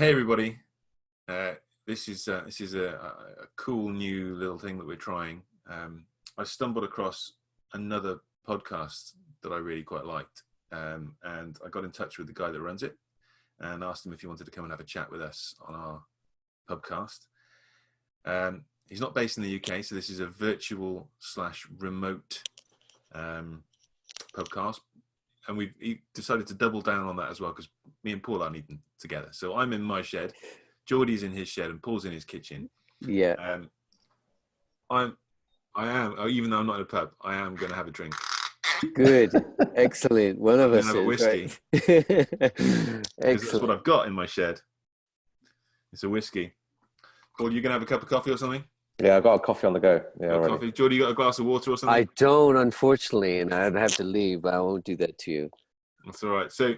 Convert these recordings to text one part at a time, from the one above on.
Hey everybody, uh, this is uh, this is a, a, cool new little thing that we're trying. Um, I stumbled across another podcast that I really quite liked, um, and I got in touch with the guy that runs it and asked him if he wanted to come and have a chat with us on our podcast. Um, he's not based in the UK, so this is a virtual slash remote um, podcast, and we've decided to double down on that as well because me and Paul are needing together. So I'm in my shed, Geordie's in his shed, and Paul's in his kitchen. Yeah. Um, I'm, I am, oh, even though I'm not in a pub, I am going to have a drink. Good, excellent. One of us have a whiskey. Right? That's what I've got in my shed. It's a whiskey. Paul, you going to have a cup of coffee or something? Yeah, I got a coffee on the go. Yeah, coffee. Geordie, you got a glass of water or something? I don't, unfortunately, and I'd have to leave, but I won't do that to you. That's all right. So,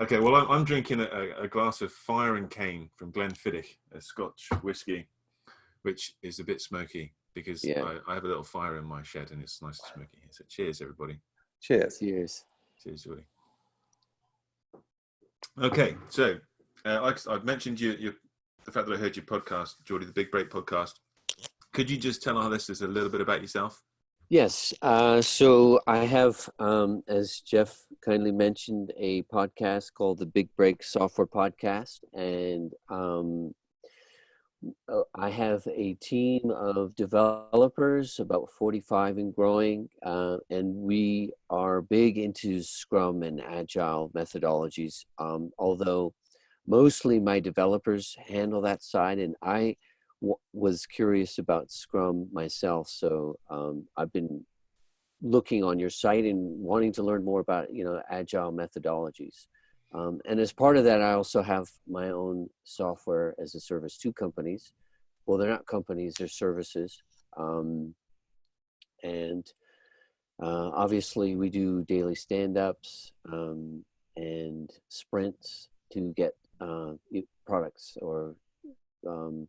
okay, well, I'm, I'm drinking a, a, glass of Fire and Cane from Glenfiddich, a Scotch whiskey, which is a bit smoky because yeah. I, I, have a little fire in my shed and it's nice and smoky. Here. So, cheers, everybody. Cheers. Cheers. Cheers, Geordie. Okay, so uh, I, have mentioned you, you, the fact that I heard your podcast, Geordie, the Big Break podcast. Could you just tell our listeners a little bit about yourself? Yes. Uh, so I have, um, as Jeff kindly mentioned, a podcast called the Big Break Software Podcast. And um, I have a team of developers, about 45 and growing. Uh, and we are big into Scrum and Agile methodologies, um, although mostly my developers handle that side. And I was curious about Scrum myself, so um, I've been looking on your site and wanting to learn more about you know agile methodologies. Um, and as part of that, I also have my own software as a service to companies. Well, they're not companies; they're services. Um, and uh, obviously, we do daily stand-ups um, and sprints to get uh, products or um,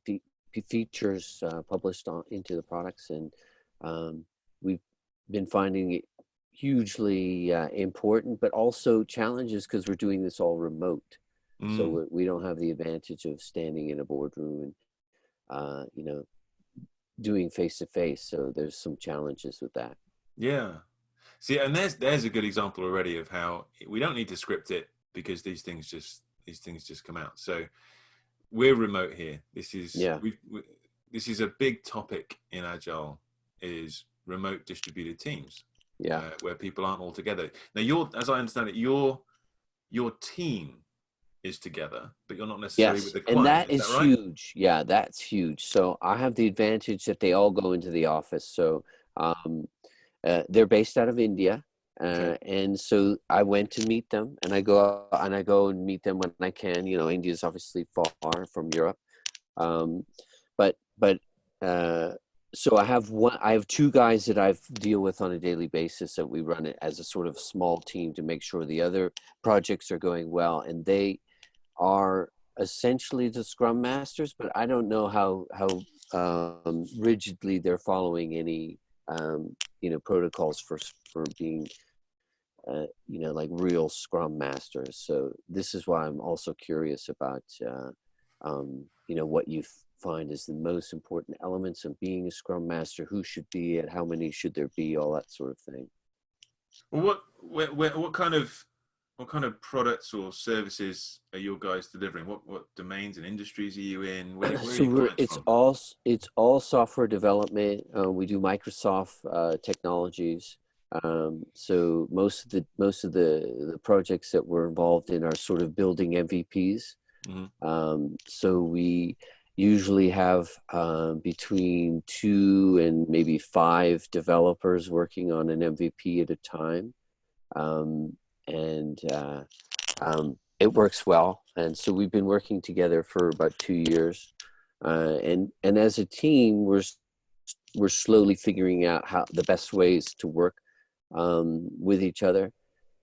features uh, published on, into the products, and um, we've been finding it hugely uh, important, but also challenges because we're doing this all remote. Mm. So we don't have the advantage of standing in a boardroom and, uh, you know, doing face to face. So there's some challenges with that. Yeah. See, and there's there's a good example already of how we don't need to script it because these things just these things just come out. So we're remote here. This is yeah. we this is a big topic in agile is remote distributed teams. Yeah, uh, where people aren't all together. Now, your as I understand it, your your team is together, but you're not necessarily yes. with the client. And that is, is that right? huge. Yeah, that's huge. So I have the advantage that they all go into the office. So um, uh, they're based out of India. Uh, and so I went to meet them, and I go and I go and meet them when I can. You know, India is obviously far from Europe, um, but but uh, so I have one. I have two guys that I deal with on a daily basis that we run it as a sort of small team to make sure the other projects are going well, and they are essentially the Scrum masters. But I don't know how how um, rigidly they're following any um, you know protocols for for being uh, you know like real scrum masters. So this is why i'm also curious about uh, um, you know what you find is the most important elements of being a scrum master who should be it how many should there be all that sort of thing. What what, what kind of what kind of products or services are your guys delivering? What what domains and industries are you in? Where, where so it's from? all it's all software development. Uh, we do Microsoft uh, technologies. Um, so most of the most of the the projects that we're involved in are sort of building MVPs. Mm-hmm. Um, so we usually have uh, between two and maybe five developers working on an MVP at a time. Um, and uh, um, it works well. And so we've been working together for about two years, uh, and and as a team, we're we're slowly figuring out how the best ways to work um, with each other.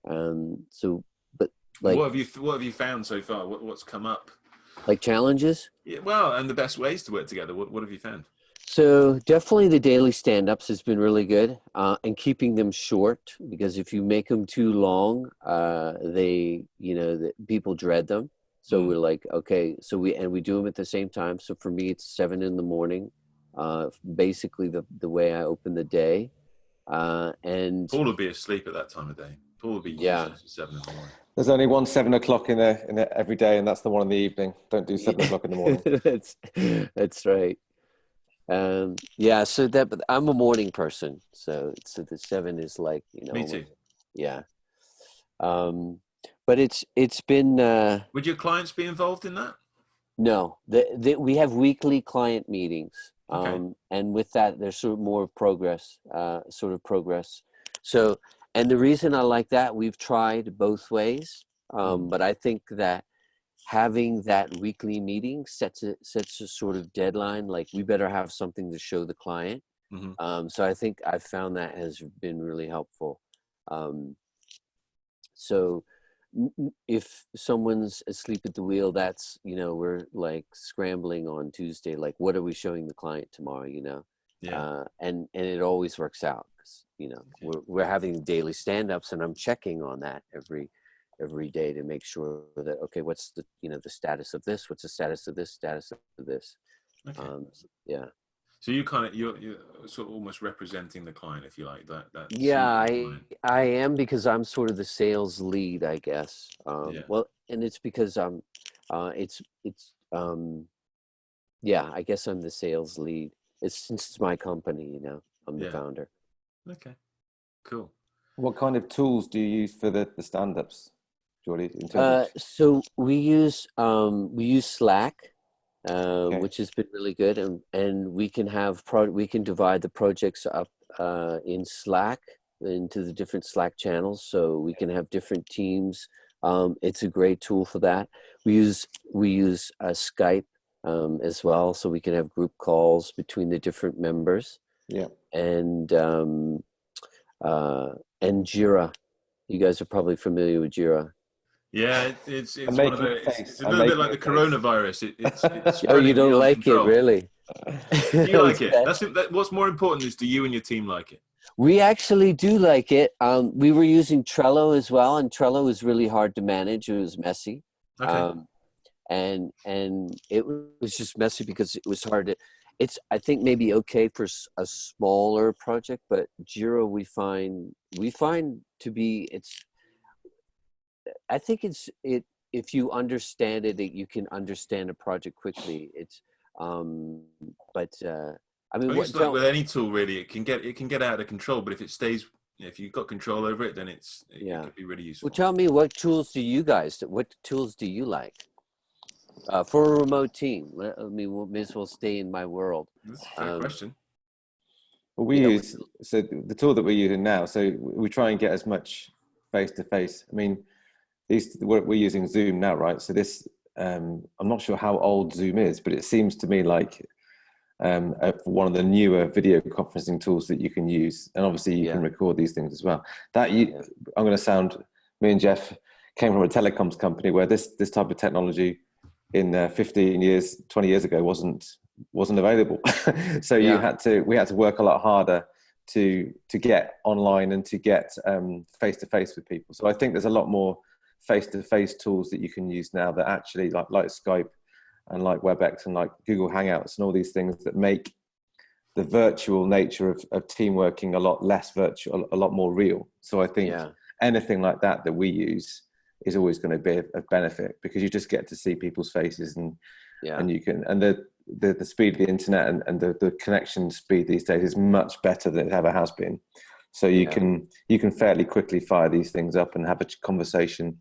Um, so, but like, what have you what have you found so far? What, what's come up? Like challenges? Yeah, well, and the best ways to work together. What what have you found? So definitely the daily stand-ups has been really good, uh, and keeping them short because if you make them too long, uh, they you know the, people dread them. So Mm. we're like, okay, so we and we do them at the same time. So for me, it's seven in the morning. Uh, basically, the the way I open the day, uh, and Paul would be asleep at that time of day. Paul would be Yeah. seven in the morning. There's only one seven o'clock in there in there every day, and that's the one in the evening. Don't do seven o'clock in the morning. that's that's right. Um, yeah, so that but I'm a morning person, so so the seven is like you know, Me too. yeah. Um, but it's it's been uh, Would your clients be involved in that? no, the, the, we have weekly client meetings, Okay. um, and with that, there's sort of more progress, uh, sort of progress. So, and the reason I like that, we've tried both ways, um, but I think that having that weekly meeting sets a sets a sort of deadline. Like we better have something to show the client. Mhm. Um, so I think I found that has been really helpful. Um, so if someone's asleep at the wheel, that's you know we're like scrambling on Tuesday. Like what are we showing the client tomorrow? You know, Yeah. uh, and and it always works out. you know, we're we're having daily stand-ups, and I'm checking on that every every day to make sure that okay, what's the you know the status of this? What's the status of this? Status of this? okay. Um, yeah, so you kind of you're you're sort of almost representing the client, if you like. That that. yeah, I client. I am because I'm sort of the sales lead, I guess. Um, Yeah. Well, and it's because I'm, uh, it's it's um, yeah, I guess I'm the sales lead. It's since it's my company, you know, I'm the Yeah. founder. Okay. Cool. What kind of tools do you use for the, the stand-ups, Geordie? Uh, so we use um, we use Slack, uh, Okay. which has been really good, and and we can have pro we can divide the projects up uh, in Slack into the different Slack channels, so we can have different teams. Um, it's a great tool for that. We use we use uh, Skype um, as well, so we can have group calls between the different members yeah. and um, uh, and Jira. You guys are probably familiar with Jira. Yeah, it, it's it's one of making the, a it's, it's a little bit like the coronavirus. It, it's, it's Oh, you don't like control. it, really? You like it. That's that, what's more important is do you and your team like it? We actually do like it. Um, we were using Trello as well, and Trello was really hard to manage. It was messy, Okay. um, and and it was just messy because it was hard to. It's I think maybe okay for a smaller project, but Jira we find we find to be it's. I think it's it if you understand it, that you can understand a project quickly. It's um, but uh, I I mean, think what, like with any tool, really. It can get it can get out of control, but if it stays, if you've got control over it, then it's it, Yeah. it could be really useful. Well, tell me what tools do you guys? What tools do you like uh, for a remote team? Let, I mean, we may as well stay in my world. That's a fair um, question. Well, we Yeah, we- use so the tool that we're using now. So we try and get as much face to face. I mean, these we're, we're using Zoom now, right? So this, um, I'm not sure how old Zoom is, but it seems to me like um, uh, one of the newer video conferencing tools that you can use. And obviously, you can record these things as well. That you, Yeah. I'm going to sound. Me and Jeff came from a telecoms company where this this type of technology in uh, 15 years, 20 years ago wasn't wasn't available. so you had to we had to work a lot harder to to get online and to get face to face with people. So I think there's a lot more face to face tools that you can use now that actually like like Skype and like WebEx and like Google Hangouts and all these things that make the virtual nature of, of team working a lot less virtual, a lot more real. So I think Yeah, anything like that that we use is always going to be of of benefit because you just get to see people's faces and yeah, and you can and the the, the speed of the internet and, and the, the connection speed these days is much better than it ever has been so you Yeah. can you can fairly quickly fire these things up and have a conversation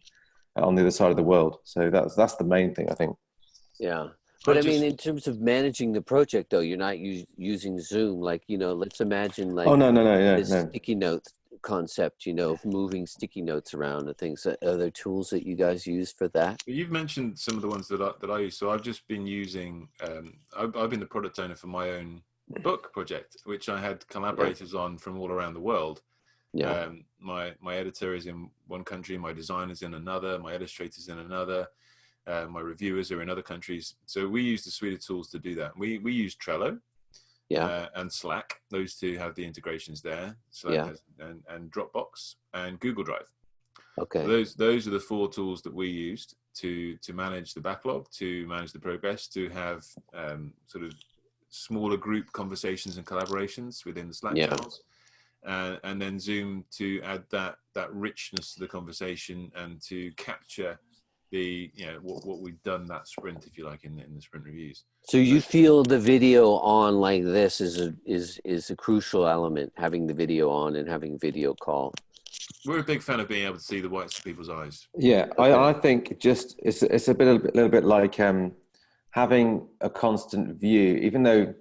on the other side of the world so that's that's the main thing i think yeah. But I, I mean, in terms of managing the project, though, you're not us- using Zoom. Like, you know, let's imagine like oh no no no no this no sticky note concept. You know, of moving sticky notes around and things. Are there tools that you guys use for that? You've mentioned some of the ones that I, that I use. So I've just been using. Um, I've, I've been the product owner for my own book project, which I had collaborators on from all around the world. Yeah, Um, my my editor is in one country, my designer's in another, my illustrator's in another, uh, my reviewers are in other countries. So we use the suite of tools to do that. We we use Trello yeah, uh, and Slack. Those two have the integrations there. Slack Yeah. has, and, and Dropbox and Google Drive. Okay. Those those are the four tools that we used to to manage the backlog, to manage the progress, to have um, sort of smaller group conversations and collaborations within the Slack Yeah. channels, uh, and then Zoom to add that that richness to the conversation and to capture the you know what, what we've done that sprint, if you like, in the, in the sprint reviews. So you feel the video on like this is a is is a crucial element, having the video on and having video call. We're a big fan of being able to see the whites of people's eyes. Yeah, I, I think just it's it's a bit a little bit like um, having a constant view, even though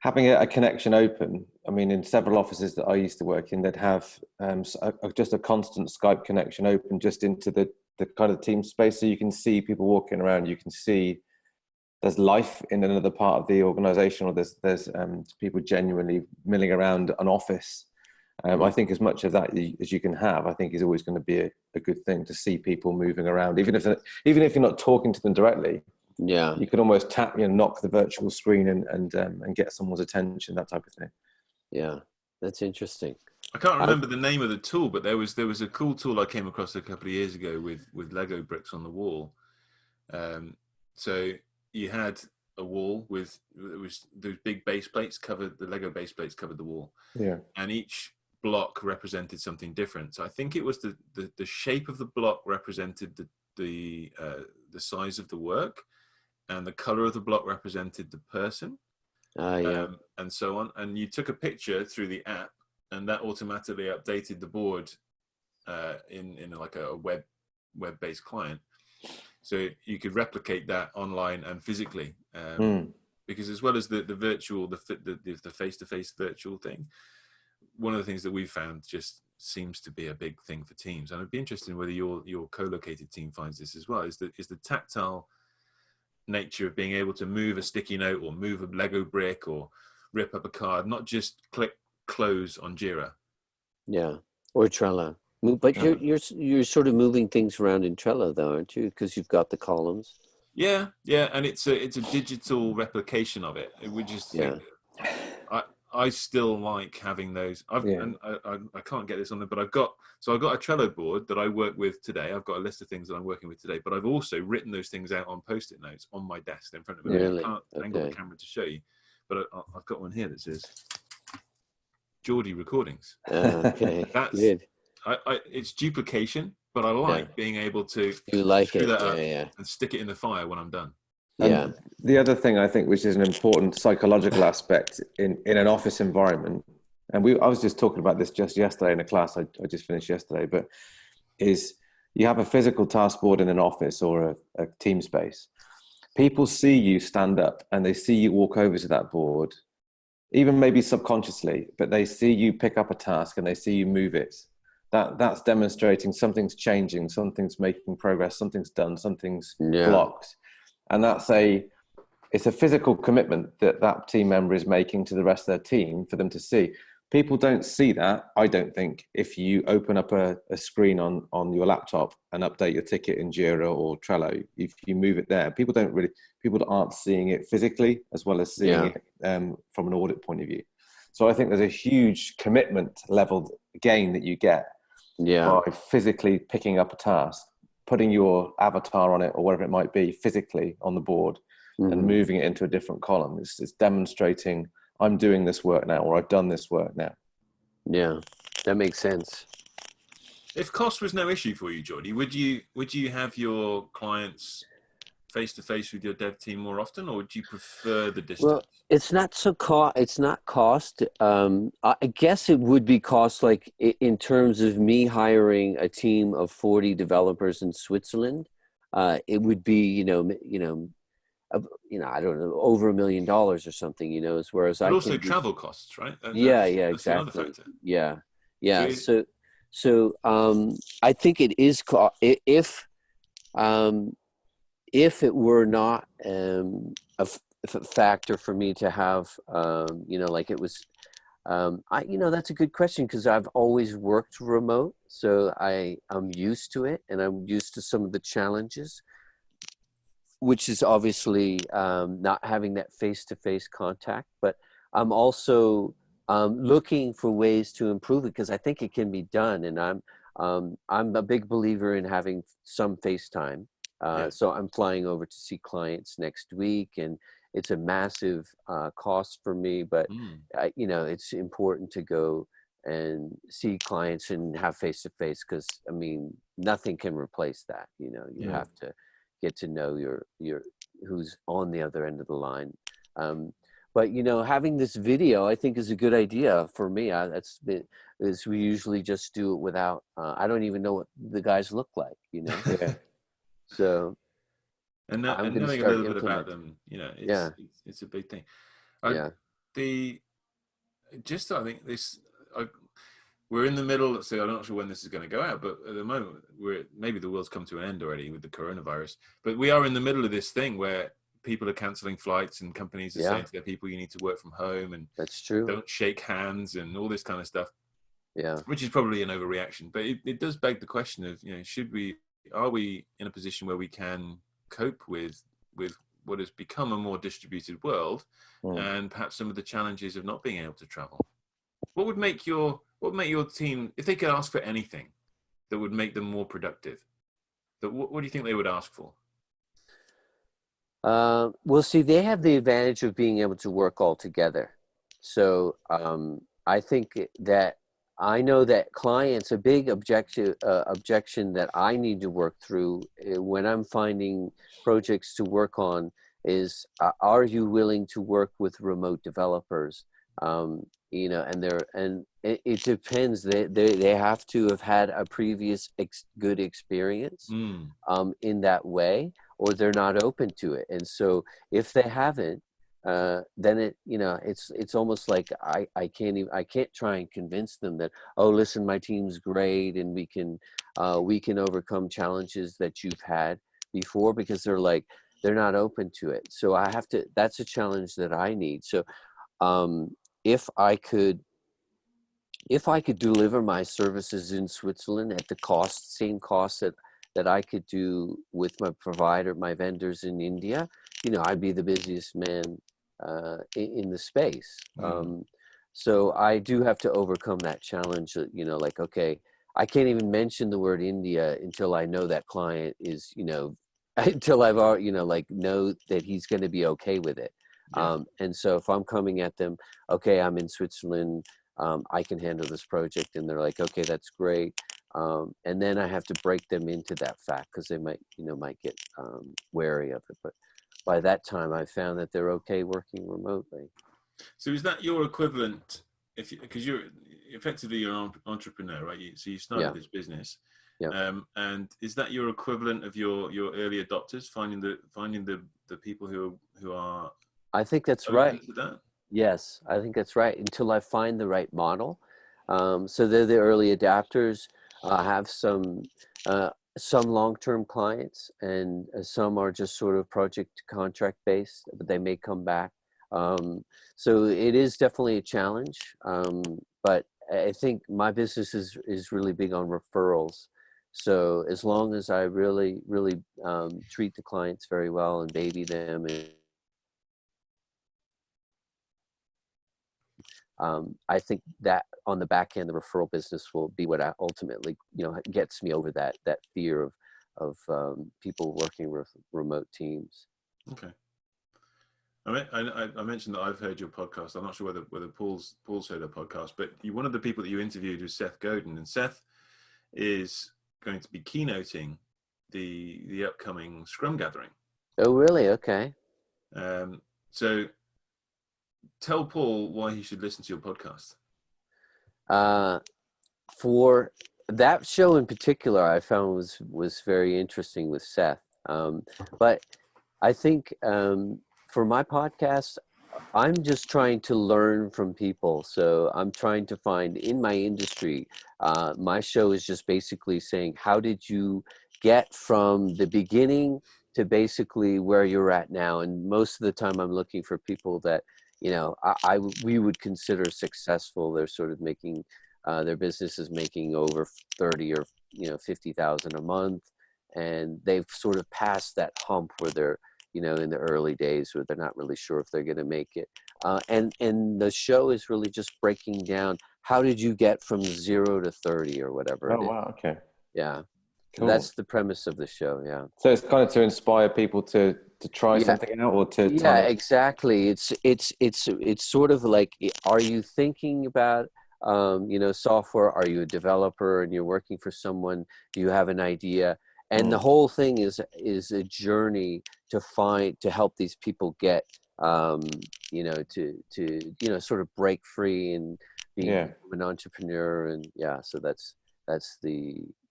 having a, a connection open. I mean, in several offices that I used to work in, they'd have um, a- a- just a constant Skype connection open just into the the kind of team space, so you can see people walking around. You can see there's life in another part of the organization, or there's there's um, people genuinely milling around an office. Um, I think as much of that as you can have, I think is always going to be a, a good thing to see people moving around, even if even if you're not talking to them directly. Yeah. You can almost tap, you know, knock the virtual screen and and um, and get someone's attention, that type of thing. Yeah. That's interesting. I can't I- remember the name of the tool, but there was there was a cool tool I came across a couple of years ago with with Lego bricks on the wall. Um, so you had a wall with it was those big base plates covered the Lego base plates covered the wall, Yeah, and each block represented something different. So I think it was the the, the shape of the block represented the the uh, the size of the work, and the color of the block represented the person Ah, yeah. um, and so on. And you took a picture through the app, and that automatically updated the board uh, in in like a web web based client. So you could replicate that online and physically, um, Mm. because as well as the the virtual, the the the face to face virtual thing, one of the things that we've found just seems to be a big thing for teams, and I'd be interested in whether your your co-located team finds this as well. Is the is the tactile nature of being able to move a sticky note or move a Lego brick or rip up a card, not just click close on Jira. Yeah. Or Trello. But you're you're you're sort of moving things around in Trello though, aren't you? Because you've got the columns. Yeah, yeah, and it's a it's a digital replication of it. We just think, I still like having those. I've Yeah. and I, I I can't get this on there, but I've got so I've got a Trello board that I work with today. I've got a list of things that I'm working with today, but I've also written those things out on post-it notes on my desk in front of me. Really? I can't angle the camera to show you, but I, I've got one here that says Geordie Recordings. Okay. That's- Good. I, I it's duplication, but I like being able to You like screw it. that Yeah, yeah. and stick it in the fire when I'm done. And Yeah. The other thing I think, which is an important psychological aspect in, in an office environment, and we I was just talking about this just yesterday in a class I, I just finished yesterday, but is you have a physical task board in an office or a, a team space. People see you stand up and they see you walk over to that board, even maybe subconsciously, but they see you pick up a task and they see you move it. That that's demonstrating something's changing, something's making progress, something's done, something's Yeah. blocked and that's a it's a physical commitment that that team member is making to the rest of their team for them to see people don't see that i don't think if you open up a, a screen on on your laptop and update your ticket in jira or trello if you move it there people don't really people aren't seeing it physically as well as seeing Yeah. it um, from an audit point of view so i think there's a huge commitment level gain that you get Yeah. by physically picking up a task, putting your avatar on it or whatever it might be physically on the board and Mhm. moving it into a different column. It's, it's demonstrating I'm doing this work now or I've done this work now. Yeah. That makes sense. If cost was no issue for you, Geordie, would you would you have your clients face to face with your dev team more often, or do you prefer the distance? Well, it's not so cost. It's not cost. Um, I guess it would be cost, like in terms of me hiring a team of forty developers in Switzerland. Uh, it would be, you know, you know, you know, I don't know, over a million dollars or something. You know, as whereas I also travel costs, right? That- Yeah, that's- yeah, that's exactly. Yeah, yeah. you- So, so um, I think it is if um, if it were not um, a, factor for me to have, um, you know, like it was. Um, I, you know, that's a good question because I've always worked remote, so I I'm used to it, and I'm used to some of the challenges, which is obviously um, not having that face-to-face contact. But I'm also um, looking for ways to improve it because I think it can be done, and I'm um, I'm a big believer in having some FaceTime. Uh, Yeah. So I'm flying over to see clients next week, and it's a massive uh, cost for me, but Mm. I, you know it's important to go and see clients and have face to face because I mean nothing can replace that. You know, you Yeah. have to get to know your your who's on the other end of the line. Um, but you know, having this video, I think, is a good idea for me. I, that's been, is we usually just do it without. Uh, I don't even know what the guys look like. You know, Yeah. So and, I'm and knowing a little bit about them, you know, it's, Yeah. it's, it's a big thing. I, yeah, The just I think this I, we're in the middle. So I'm not sure when this is going to go out, but at the moment we're maybe the world's come to an end already with the coronavirus. But we are in the middle of this thing where people are cancelling flights and companies are Yeah. saying to their people, "You need to work from home and that's true. don't shake hands and all this kind of stuff." Yeah, which is probably an overreaction but it, it does beg the question of you know should we are we in a position where we can cope with with what has become a more distributed world Mm. and perhaps some of the challenges of not being able to travel what would make your what would make your team if they could ask for anything that would make them more productive that what, what do you think they would ask for Uh, well, see, they have the advantage of being able to work all together. So um, I think that I know that clients a big objection uh, objection that I need to work through uh, when I'm finding projects to work on is uh, are you willing to work with remote developers? Um, you know, and they're and it, it depends. They, they they have to have had a previous ex- good experience Mm, um, in that way, or they're not open to it. And so if they haven't, uh, then it you know it's it's almost like I I can't even I can't try and convince them that oh listen my team's great and we can uh, we can overcome challenges that you've had before because they're like they're not open to it. So I have to that's a challenge that I need. So um, if I could if I could deliver my services in Switzerland at the cost, same cost that, that I could do with my provider, my vendors in India, you know, I'd be the busiest man uh, in, the space. Mm. Um, so I do have to overcome that challenge. that, You know, like okay, I can't even mention the word India until I know that client is, you know, until I've already, you know, like know that he's going to be okay with it. yeah. Um, and so if I'm coming at them, okay, I'm in Switzerland, um, I can handle this project, and they're like, okay, that's great. Um, and then I have to break them into that fact because they might, you know, might get um, wary of it. But by that time, I found that they're okay working remotely. So is that your equivalent? If because you're effectively you're an entrepreneur, right? You, so you started Yeah. this business, Yeah. um, and is that your equivalent of your your early adopters? Finding the finding the the people who who are I think that's right. that. Yes, I think that's right. Until I find the right model. Um, so they're the early adapters. I have some uh, some long-term clients, and uh, some are just sort of project contract based, but they may come back. Um, so it is definitely a challenge, um, but I think my business is is really big on referrals. So as long as I really really um, treat the clients very well and baby them and um, I think that on the back end, the referral business will be what I ultimately, you know, gets me over that that fear of of um, people working with remote teams. Okay. I, mean, I, I- mentioned that I've heard your podcast. I'm not sure whether whether Paul's Paul's heard the podcast, but you, one of the people that you interviewed was Seth Godin, and Seth is going to be keynoting the the upcoming Scrum gathering. Oh, really? Okay. Um, so tell Paul why he should listen to your podcast. Uh, for that show in particular, I found was was very interesting with Seth. Um, but I think um, for my podcast, I'm just trying to learn from people. So I'm trying to find in my industry. Uh, my show is just basically saying, how did you get from the beginning to basically where you're at now? And most of the time, I'm looking for people that you know I, I we would consider successful. They're sort of making uh, their business is making over 30 or you know 50,000 a month and they've sort of passed that hump where they're you know in the early days where they're not really sure if they're going to make it uh, and and the show is really just breaking down how did you get from zero to 30 or whatever? Oh wow, okay. Yeah. Cool. That's the premise of the show. Yeah. So it's kind of to inspire people to to try Yeah. something out or to yeah exactly it's it's it's it's sort of like are you thinking about um, you know software are you a developer and you're working for someone do you have an idea and the Mm. whole thing is is a journey to find to help these people get um, you know to to you know sort of break free and be Yeah. an entrepreneur and yeah so that's that's the, the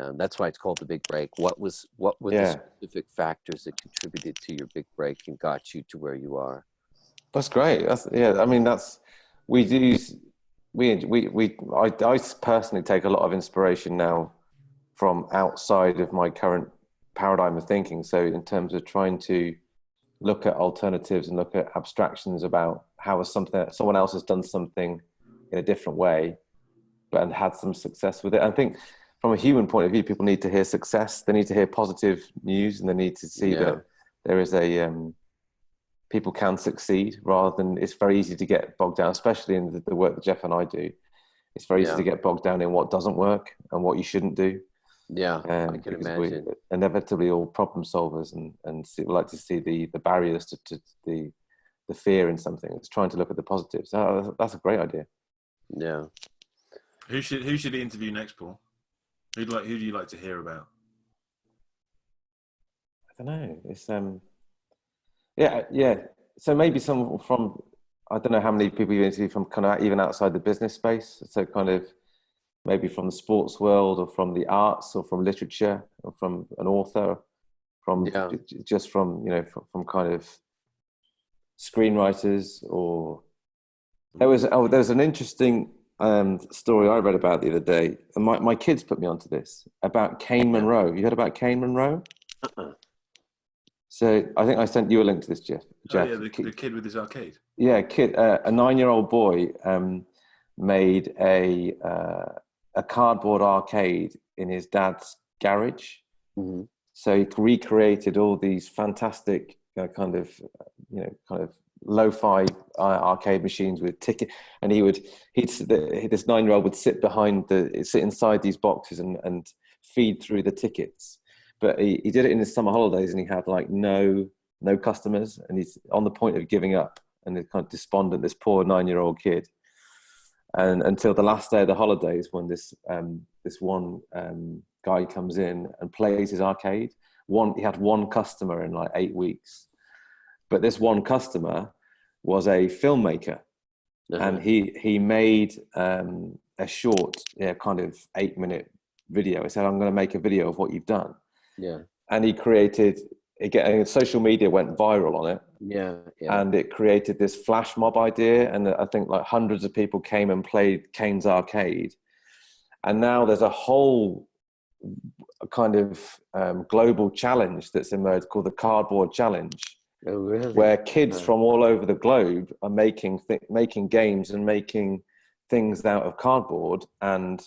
um, that's why it's called the big break what was what were the specific factors that contributed to your big break and got you to where you are That's great. That's yeah. I mean, that's we do. We we we. I I personally take a lot of inspiration now from outside of my current paradigm of thinking. So in terms of trying to look at alternatives and look at abstractions about how something someone else has done something in a different way, but and had some success with it. I think from a human point of view, people need to hear success. They need to hear positive news, and they need to see Yeah. that there is a um, people can succeed rather than it's very easy to get bogged down, especially in the, the work that Jeff and I do. It's very easy to get bogged down in what doesn't work and what you shouldn't do. yeah Um, i can imagine we're inevitably all problem solvers and, and see, like to see the, the barriers to, to the, the fear in something. It's trying to look at the positives. Oh, that's a great idea. yeah Who should who should he interview next, Paul? Who'd like who do you like to hear about? I don't know. It's um, yeah, yeah. So maybe some from I don't know how many people you interview from kind of even outside the business space. So kind of maybe from the sports world or from the arts or from literature or from an author, from Yeah. j- j- just from you know from, from kind of screenwriters or there was oh there was an interesting um, story I read about the other day, and my, my kids put me onto this about Caine Monroy. You heard about Caine Monroy? uh-uh. So I think I sent you a link to this, Jeff. Oh, yeah, the, the kid with his arcade. yeah, kid, uh, a nine-year-old boy um, made a uh, a cardboard arcade in his dad's garage. Mhm. So he recreated all these fantastic uh, kind of, uh, you know, kind of lo-fi uh, arcade machines with ticket, and he would he'd this nine-year-old would sit behind the sit inside these boxes and and feed through the tickets. But he, he did it in his summer holidays, and he had like no no customers, and he's on the point of giving up, and he's kind of despondent. This poor nine-year-old kid, and until the last day of the holidays, when this um, this one um, guy comes in and plays his arcade. One, he had one customer in like eight weeks, but this one customer was a filmmaker, Uh-huh. and he he made um, a short, yeah, kind of eight minute video. He said, "I'm going to make a video of what you've done," yeah. And he created. Again, social media went viral on it, yeah yeah. And it created this flash mob idea. And i think like hundreds of people came and played Caine's arcade. And now there's a whole kind of um, global challenge that's emerged called the cardboard challenge oh really? Where kids Yeah. from all over the globe are making th- making games and making things out of cardboard and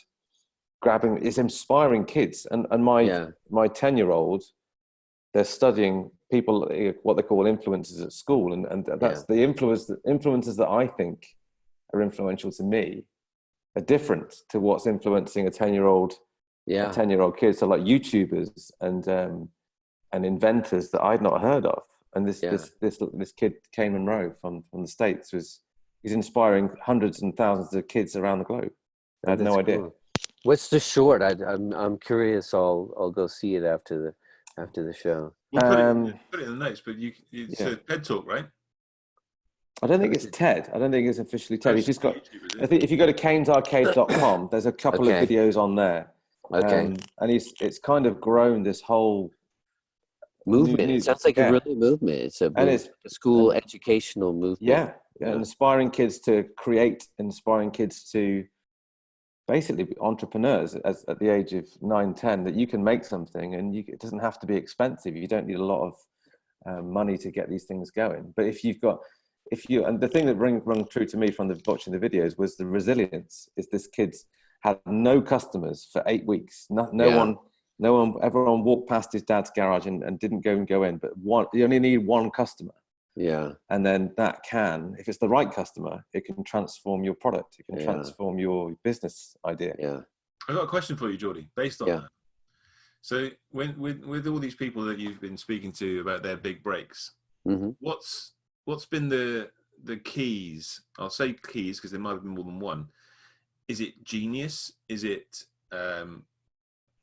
grabbing it's inspiring kids. And and my yeah. my 10 year old they're studying people what they call influences at school. And, and that's the influence influences that i think are influential to me are different to what's influencing a 10 year old yeah. 10 year old kid. So like youtubers and um and inventors that i'd not heard of and this Yeah. this this this kid Caine Monroy from from the states was he's inspiring hundreds and thousands of kids around the globe i had no idea cool. What's the short? I, I'm I'm curious. I'll I'll go see it after the after the show. We'll put, Um, it, put it in the notes, but you it's yeah. a TED talk, right? i don't think it's ted i don't think it's officially ted he's just got YouTube, is it? I think if you go to cainesarcade.com, there's a couple Okay. of videos on there. Okay, Um, and it's it's kind of grown this whole movement. new- it sounds like yeah. a really movement. It's a, and it's a school educational movement. yeah, Yeah. inspiring kids to create, inspiring kids to basically be entrepreneurs as, at the age of 9, 10, that you can make something and you, it doesn't have to be expensive. You don't need a lot of um, money to get these things going. But if you've got, if you, and the thing that rang, rang true to me from the watching the videos was the resilience is this kid's had no customers for eight weeks. No, no Yeah. one, no one, everyone walked past his dad's garage and, and didn't go and go in, but one, you only need one customer. Yeah. And then that can, if it's the right customer, it can transform your product. It can Yeah. transform your business idea. Yeah. I've got a question for you, Geordie, based on Yeah. that. So, when with with all these people that you've been speaking to about their big breaks, hmm what's what's been the the keys? I'll say keys because there might have been more than one. Is it genius? Is it um,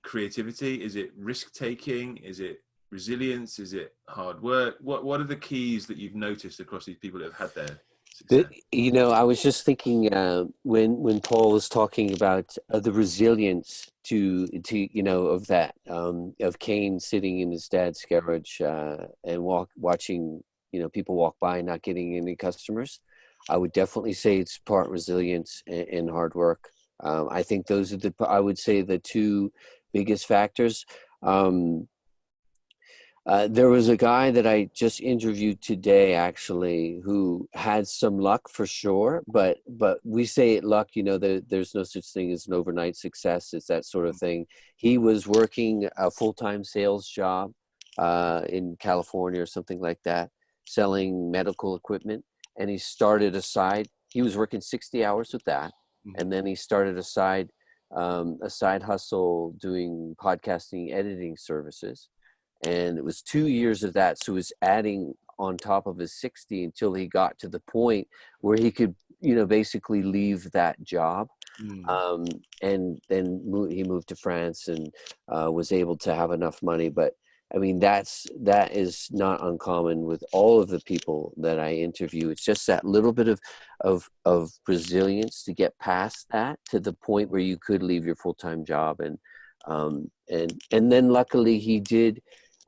creativity? Is it risk taking? Is it resilience? Is it hard work? What what are the keys that you've noticed across these people that have had their success? You know, I was just thinking uh, when when Paul was talking about uh, the resilience to to you know of that um, of Caine sitting in his dad's garage uh, and walk watching you know people walk by not getting any customers. I would definitely say it's part resilience and, and hard work. Um, I think those are the I would say the two biggest factors. Um, uh, there was a guy that I just interviewed today, actually, who had some luck for sure. But but we say it luck, you know. There, there's no such thing as an overnight success. It's that sort of thing. He was working a full time sales job uh, in California or something like that, selling medical equipment, and he started a side. He was working 60 hours with that, Mhm. and then he started a side um, a side hustle doing podcasting editing services and it was two years of that so he was adding on top of his 60 until he got to the point where he could you know basically leave that job Mm. um, and then he moved to france and uh, was able to have enough money but i mean that's that is not uncommon with all of the people that i interview it's just that little bit of of of resilience to get past that to the point where you could leave your full-time job and um, and and then luckily he did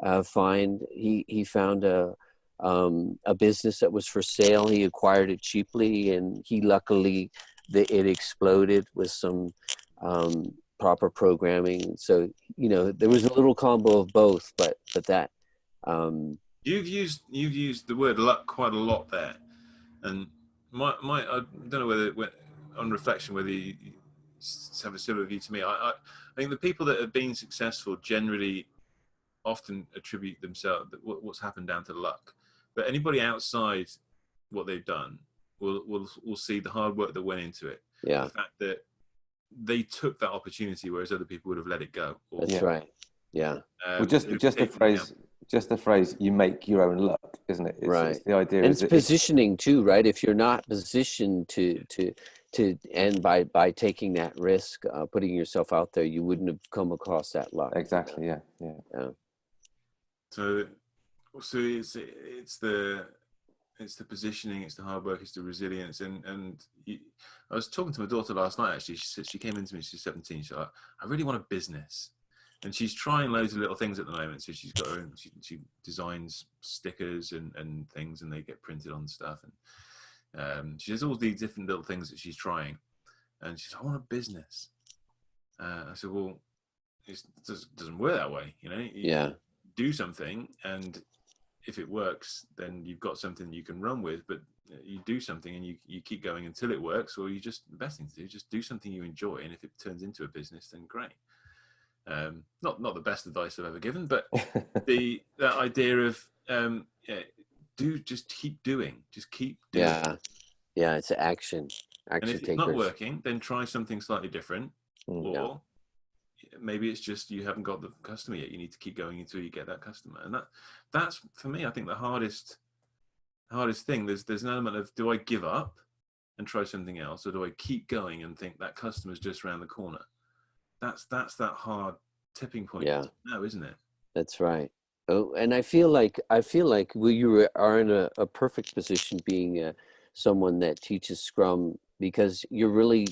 uh, find he he found a um, a business that was for sale. He acquired it cheaply, and he luckily the, it exploded with some um, proper programming. So you know there was a little combo of both, but but that um, You've used you've used the word luck quite a lot there, and my my I don't know whether when- on reflection whether you you have a similar view to me. I, I I think the people that have been successful generally often attribute themselves what's happened down to luck, but anybody outside what they've done will will will see the hard work that went into it, yeah, the fact that they took that opportunity whereas other people would have let it go. Or, that's Yeah. right. Yeah, um, well, just just the phrase, down- just the phrase, you make your own luck, isn't it? It's, Right. It's the idea. and it's that positioning too, right? If you're not positioned to to to and by by taking that risk, uh, putting yourself out there, you wouldn't have come across that luck. you know? exactly. Yeah. Yeah. So, so it's it's the it's the positioning, it's the hard work, it's the resilience, and and you, I was talking to my daughter last night. Actually, she said she came into me. She's seventeen. She's like, I really want a business, and she's trying loads of little things at the moment. So she's got her own. She, she designs stickers and and things, and they get printed on stuff. And um, she has all these different little things that she's trying, and she's, I want a business. Uh, I said, well, it doesn't doesn't work that way, you know. You- Yeah, do something and if it works then you've got something you can run with but you do something and you, you keep going until it works or you just the best thing to do just do something you enjoy and if it turns into a business then great um, not not the best advice i've ever given but the that idea of um, yeah, do just keep doing just keep doing yeah, yeah. It's action, and action if it's takers. not working then try something slightly different Mm. or Yeah. Maybe it's just you haven't got the customer yet you need to keep going until you get that customer and that that's for me i think the hardest hardest thing there's there's an element of do i give up and try something else or do i keep going and think that customer's just around the corner that's that's that hard tipping point Yeah. no isn't it That's right. Oh, and I feel like I feel like well, you are in a, a perfect position being uh, someone that teaches Scrum because you're really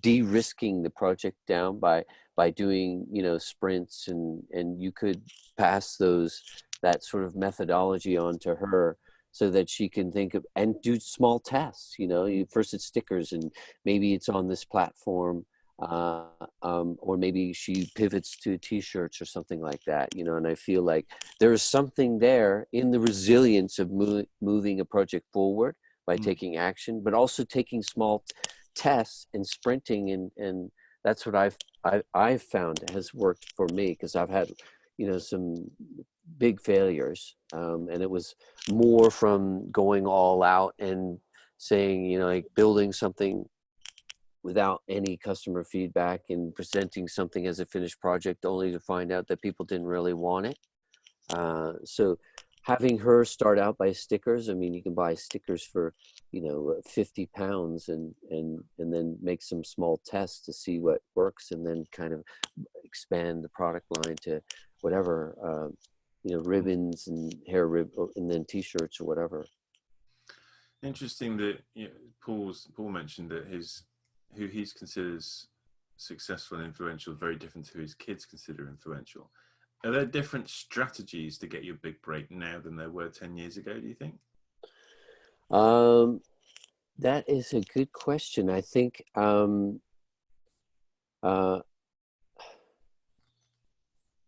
de-risking the project down by by doing you know sprints and and you could pass those that sort of methodology on to her so that she can think of and do small tests you know you first it's stickers and maybe it's on this platform uh, um, or maybe she pivots to t-shirts or something like that you know and i feel like there is something there in the resilience of mo- moving a project forward by Mm. taking action but also taking small tests and sprinting and and that's what i've I, i've found has worked for me because i've had you know some big failures, um, and it was more from going all out and saying, you know, like building something without any customer feedback and presenting something as a finished project only to find out that people didn't really want it. Uh, so having her start out by stickers, I mean, you can buy stickers for, you know, 50 pounds and, and, and then make some small tests to see what works and then kind of expand the product line to whatever, uh, you know, ribbons and hair rib and then t-shirts or whatever. Interesting that you know, Paul's Paul mentioned that his who he considers successful and influential very different to who his kids consider influential. Are there different strategies to get your big break now than there were 10 years ago, do you think? Um, that is a good question. I think um, uh,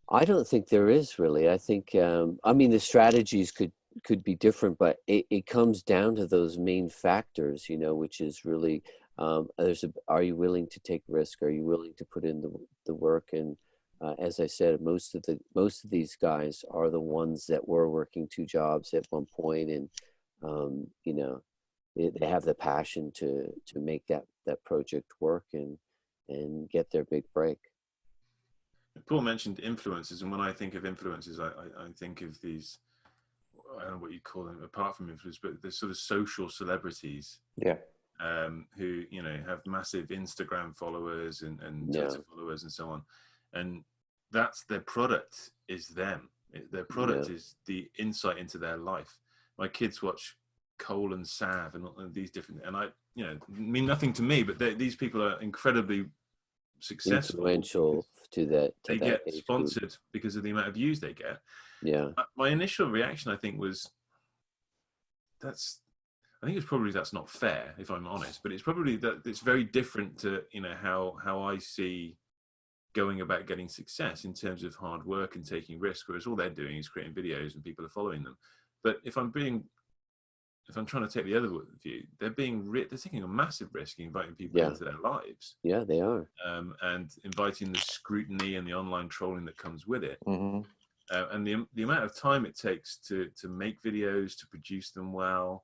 I don't think there is really. I think um, I mean the strategies could could be different, but it, it comes down to those main factors, you know, which is really um, there's a, are you willing to take risk? Are you willing to put in the, the work? And uh, as I said, most of the most of these guys are the ones that were working two jobs at one point, and um, you know, they, they have the passion to to make that that project work and and get their big break. Paul mentioned influences, and when I think of influences, I, I, I think of these. I don't know what you call them, apart from influence, but the sort of social celebrities. Yeah um, who you know have massive Instagram followers and, and Twitter yeah. followers and so on, and that's their product is them. Their product yeah. is the insight into their life. My kids watch Cole and Sav and, and these different, and I you know mean nothing to me, but these people are incredibly successful. Influential to that. To they that get sponsored group. because of the amount of views they get. Yeah. My initial reaction, I think, was that's I think it's probably that's not fair, if I'm honest. But it's probably that it's very different to you know how how I see going about getting success in terms of hard work and taking risk, whereas all they're doing is creating videos and people are following them. But if I'm being if I'm trying to take the other view, they're being they're taking a massive risk in inviting people yeah. into their lives. Yeah, they are, um, and inviting the scrutiny and the online trolling that comes with it. Mm-hmm. Uh, and the the amount of time it takes to to make videos, to produce them well,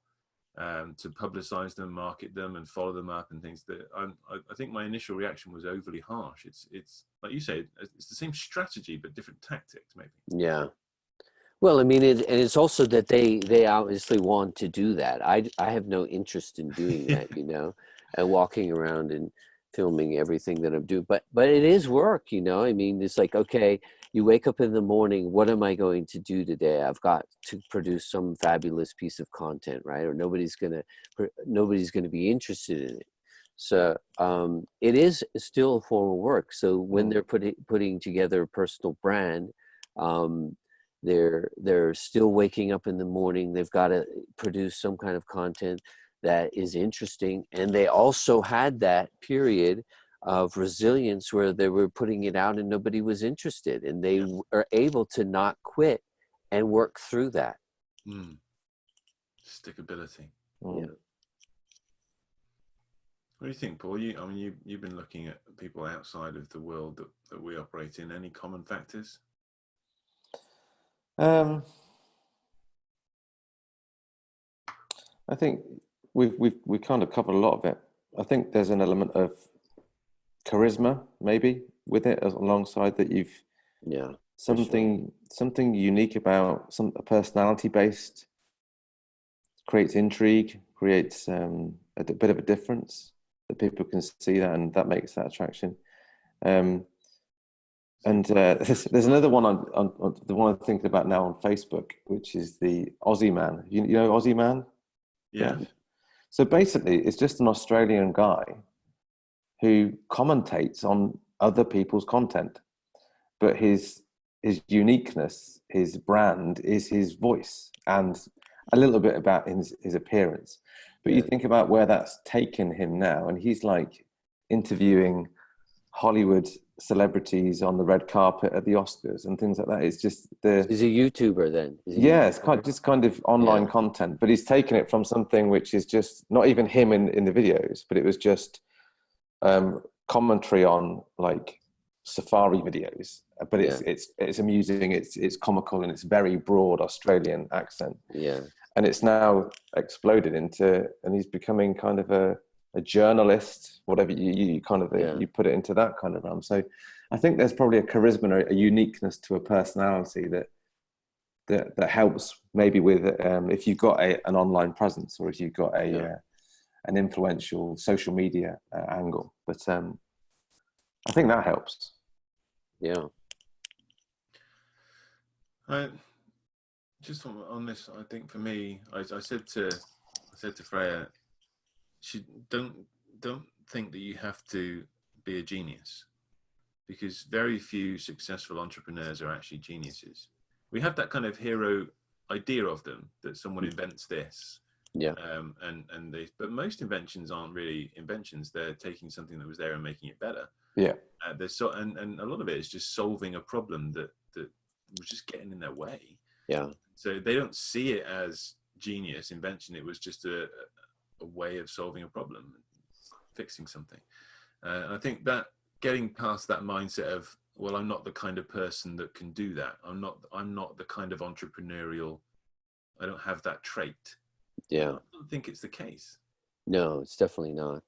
um, to publicize them, market them, and follow them up and things. That I'm, I, think my initial reaction was overly harsh. It's it's like you say, it's the same strategy but different tactics, maybe. Yeah. Well, I mean, it, and it's also that they they obviously want to do that. I I have no interest in doing that, you know, and walking around and filming everything that I'm doing. But but it is work, you know. I mean, it's like okay, you wake up in the morning what am i going to do today i've got to produce some fabulous piece of content right or nobody's gonna nobody's gonna be interested in it so um, it is still a form of work so when mm. they're putting putting together a personal brand um, they're they're still waking up in the morning they've got to produce some kind of content that is interesting and they also had that period of resilience where they were putting it out and nobody was interested and they are able to not quit and work through that. Mm. stickability mm. yeah. What do you think paul? You i mean you, you've been looking at people outside of the world that, that we operate in. Any common factors? Um i think we've we've we kind of covered a lot of it i think there's an element of charisma maybe with it alongside that you've yeah something sure. something unique about some a personality based creates intrigue creates um, a, bit of a difference that people can see that and that makes that attraction um, and uh, there's, there's, another one on, on, on, the one I'm thinking about now on Facebook, which is the Aussie Man. You, you know Aussie Man? Yeah. So basically, it's just an Australian guy who commentates on other people's content, but his his uniqueness, his brand, is his voice and a little bit about his, his appearance. But you think about where that's taken him now, and he's like interviewing Hollywood celebrities on the red carpet at the Oscars and things like that. It's just the. He's a YouTuber then. Yeah, it's kind of, just kind of online yeah. content, but he's taken it from something which is just not even him in in the videos, but it was just um, commentary on like safari videos, but it's Yeah. it's it's amusing. It's it's comical and it's very broad Australian accent. Yeah. And it's now exploded into, and he's becoming kind of a a journalist, whatever you you kind of Yeah. you put it into that kind of realm. So I think there's probably a charisma, or a uniqueness to a personality that that that helps maybe with um, if you've got a, an online presence or if you've got a Yeah. uh, an influential social media uh, angle. But um, I think that helps. Yeah. I, just on, on this, I think for me, I, I said to I said to Freya, don't don't think that you have to be a genius, because very few successful entrepreneurs are actually geniuses. We have that kind of hero idea of them that someone invents this, Yeah. um, and and they, but most inventions aren't really inventions. They're taking something that was there and making it better. Yeah. Uh, there's so and, and a lot of it is just solving a problem that that was just getting in their way. Yeah. So they don't see it as genius invention. It was just a, a way of solving a problem, fixing something. Uh, and I think that getting past that mindset of well, I'm not the kind of person that can do that. I'm not. I'm not the kind of entrepreneurial. I don't have that trait. Yeah. I don't think it's the case. No, it's definitely not.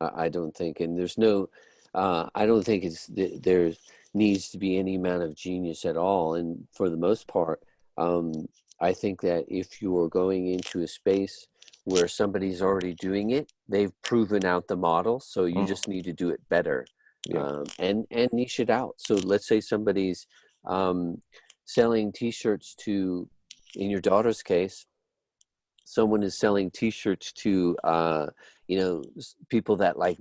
I, I don't think, and there's no, uh, I don't think it's there needs to be any amount of genius at all. And for the most part, um, I think that if you are going into a space where somebody's already doing it, they've proven out the model, so you Mhm. just need to do it better Yeah. um, and and niche it out. So let's say somebody's um, selling T-shirts to, in your daughter's case, someone is selling T-shirts to uh, you know people that like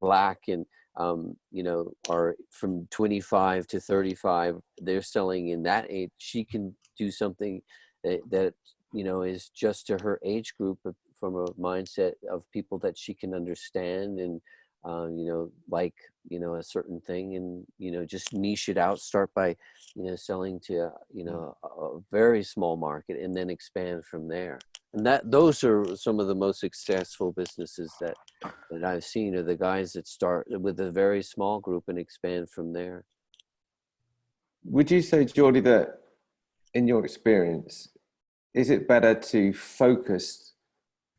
black and um, you know are from 25 to 35. They're selling in that age. She can do something that, that you know is just to her age group from a mindset of people that she can understand and uh, you know like you know a certain thing and you know just niche it out start by you know selling to you know a, a very small market and then expand from there. And that those are some of the most successful businesses that that i've seen are the guys that start with a very small group and expand from there. Would you say, Geordie, that in your experience, is it better to focus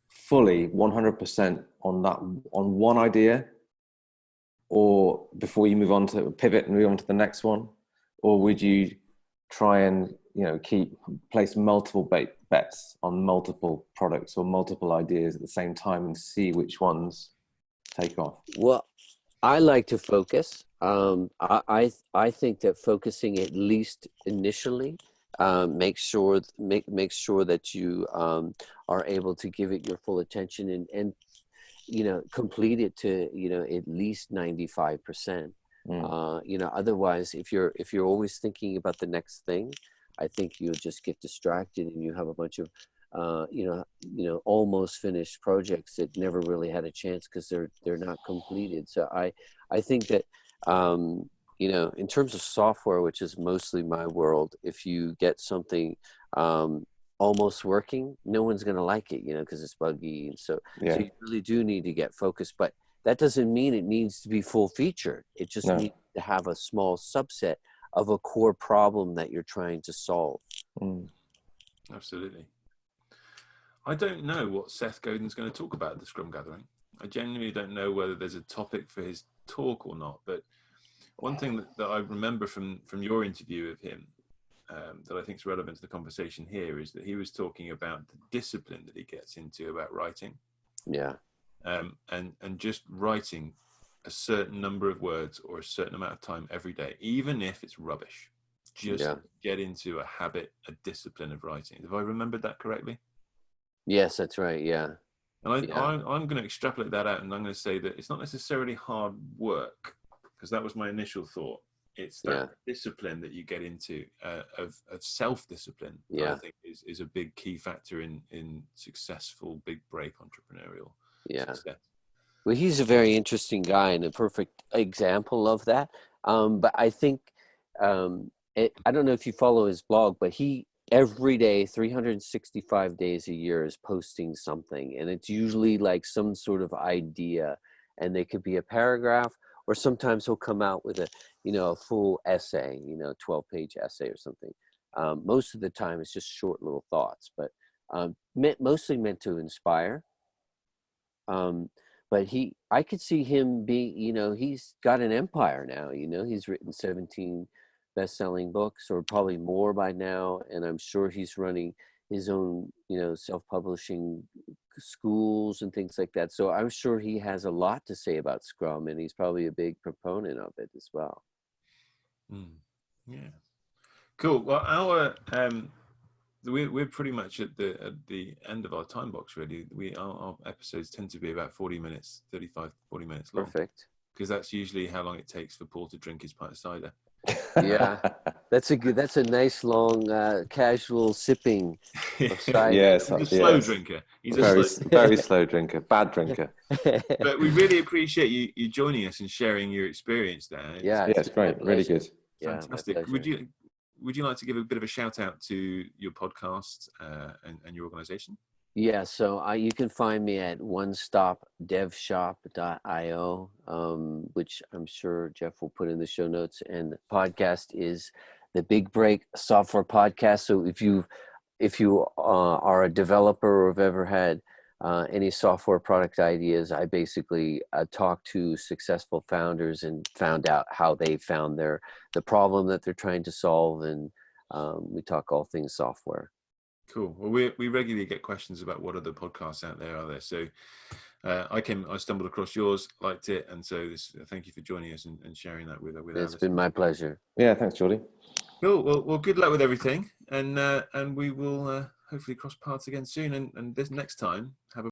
fully 100% on that on one idea or before you move on to pivot and move on to the next one or would you try and you know keep place multiple bet, bets on multiple products or multiple ideas at the same time and see which ones take off Well, I like to focus. Um, I, I I think that focusing at least initially um, makes sure make makes sure that you um, are able to give it your full attention and and you know complete it to you know at least ninety five percent. Mm. Uh, you know, otherwise, if you're if you're always thinking about the next thing, I think you'll just get distracted and you have a bunch of uh, you know, you know, almost finished projects that never really had a chance because they're they're not completed. So I I think that um, you know, in terms of software, which is mostly my world, if you get something um, almost working, no one's going to like it, you know, because it's buggy, and so yeah so you really do need to get focused. But that doesn't mean it needs to be full featured. It just No. needs to have a small subset of a core problem that you're trying to solve. Mm. Absolutely. I don't know what Seth Godin's going to talk about at the Scrum Gathering. I genuinely don't know whether there's a topic for his talk or not. But one thing that, that I remember from from your interview of him um, that I think is relevant to the conversation here is that he was talking about the discipline that he gets into about writing, Yeah, um, and and just writing a certain number of words or a certain amount of time every day, even if it's rubbish. Just Yeah. get into a habit, a discipline of writing. Have I remembered that correctly? yes, that's right. Yeah, And I, Yeah. I'm going to extrapolate that out and I'm going to say that it's not necessarily hard work, because that was my initial thought. It's that Yeah. discipline that you get into uh, of, of self discipline. Yeah. I think is, is a big key factor in, in successful big break entrepreneurial yeah. success. Well, he's a very interesting guy and a perfect example of that. Um, but I think um, it, I don't know if you follow his blog, but he every day, 365 days a year, is posting something, and it's usually like some sort of idea, and they could be a paragraph or sometimes he'll come out with a you know a full essay you know 12 page essay or something. Um, most of the time it's just short little thoughts but um, meant, mostly meant to inspire. Um, but he i could see him be you know he's got an empire now you know he's written 17 best-selling books or probably more by now and i'm sure he's running his own you know self-publishing schools and things like that. So i'm sure he has a lot to say about scrum and he's probably a big proponent of it as well. Mm. yeah. Cool. Well our um we're, we're pretty much at the at the end of our time box really. We our, our episodes tend to be about 40 minutes 35 40 minutes long. Perfect. Because that's usually how long it takes for paul to drink his pint of cider yeah that's a good that's a nice long uh, casual sipping of cider. yes, he's a slow yes. drinker he's a very, slow very slow drinker, bad drinker. but we really appreciate you you joining us and sharing your experience there It's Yeah, Yeah, it's been great, really pleasure. good. Yeah, fantastic would you would you like to give a bit of a shout out to your podcast uh, and, and your organization Yeah, so I, you can find me at onestopdevshop.io, um, which I'm sure Jeff will put in the show notes. And the podcast is the Big Break Software Podcast. So if you if you uh, are a developer or have ever had uh, any software product ideas, I basically uh, talk to successful founders and found out how they found their the problem that they're trying to solve, and um, we talk all things software. Cool. Well, we we regularly get questions about what other podcasts out there are there. So uh, I came, I stumbled across yours, liked it, and so this. Thank you for joining us and, and sharing that with with. our It's been my pleasure. Yeah, thanks, Geordie. Cool. Well, well, good luck with everything, and uh, and we will uh, hopefully cross paths again soon. And and this next time, have a